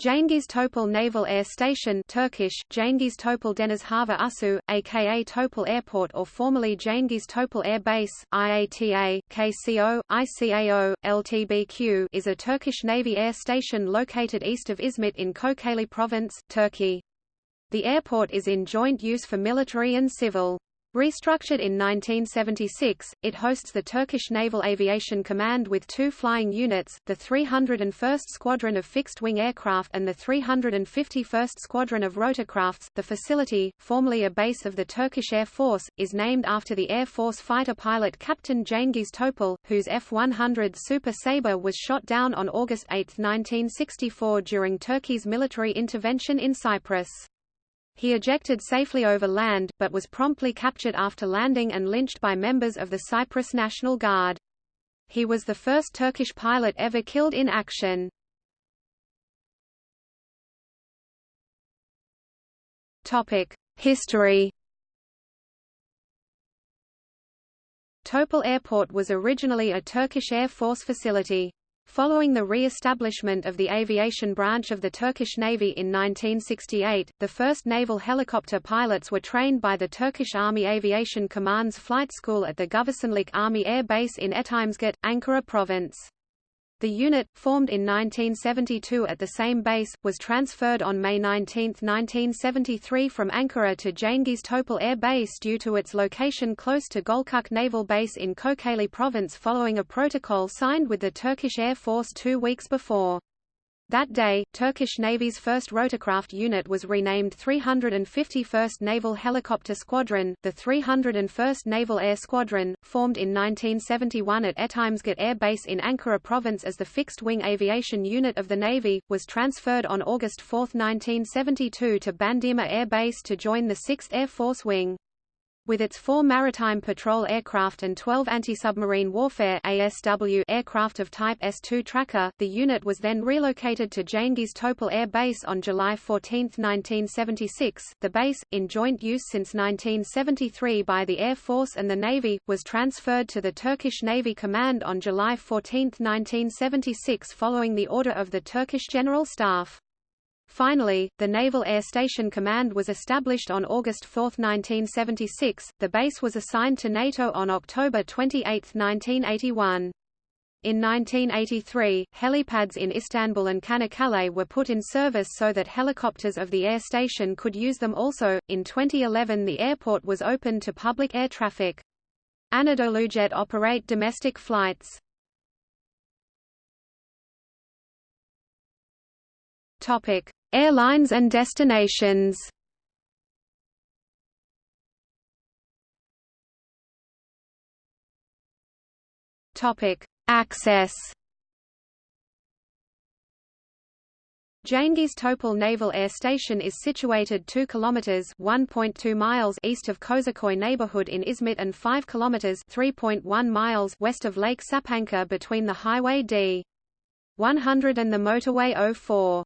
Cengiz Topal Naval Air Station Turkish, Topal Deniz Hava Üssü, aka Topal Airport or formerly Cengiz Topal Air Base, IATA, KCO, ICAO, LTBQ is a Turkish Navy air station located east of Izmit in Kocaeli Province, Turkey. The airport is in joint use for military and civil. Restructured in 1976, it hosts the Turkish Naval Aviation Command with two flying units, the 301st Squadron of Fixed-Wing Aircraft and the 351st Squadron of Rotorcrafts. The facility, formerly a base of the Turkish Air Force, is named after the Air Force fighter pilot Captain Cengiz Topal, whose F-100 Super Sabre was shot down on August 8, 1964 during Turkey's military intervention in Cyprus. He ejected safely over land, but was promptly captured after landing and lynched by members of the Cyprus National Guard. He was the first Turkish pilot ever killed in action. History Topal Airport was originally a Turkish Air Force facility. Following the re-establishment of the aviation branch of the Turkish Navy in 1968, the first naval helicopter pilots were trained by the Turkish Army Aviation Command's flight school at the Güvercinlik Army Air Base in Etimesgut, Ankara Province. The unit, formed in 1972 at the same base, was transferred on May 19, 1973 from Ankara to Cengiz Topal Air Base due to its location close to Gölcük Naval Base in Kocaeli Province following a protocol signed with the Turkish Air Force two weeks before. That day, Turkish Navy's 1st rotorcraft unit was renamed 351st Naval Helicopter Squadron. The 301st Naval Air Squadron, formed in 1971 at Etimesgut Air Base in Ankara Province as the fixed-wing aviation unit of the Navy, was transferred on August 4, 1972 to Bandırma Air Base to join the 6th Air Force Wing. With its four maritime patrol aircraft and 12 anti-submarine warfare ASW aircraft of Type S-2 Tracker, the unit was then relocated to Cengiz Topal Air Base on July 14, 1976. The base, in joint use since 1973 by the Air Force and the Navy, was transferred to the Turkish Navy Command on July 14, 1976 following the order of the Turkish General Staff. Finally, the Naval Air Station Command was established on August 4, 1976. The base was assigned to NATO on October 28, 1981. In 1983, helipads in Istanbul and Çanakkale were put in service so that helicopters of the air station could use them also. In 2011, the airport was opened to public air traffic. Anadolujet operate domestic flights. Topic: Airlines and destinations Access. Cengiz Topal Naval Air Station is situated 2 kilometers (1.2 miles) east of Köseköy neighborhood in Izmit and 5 kilometers (3.1 miles) west of Lake Sapanca between the Highway D 100 and the motorway 04.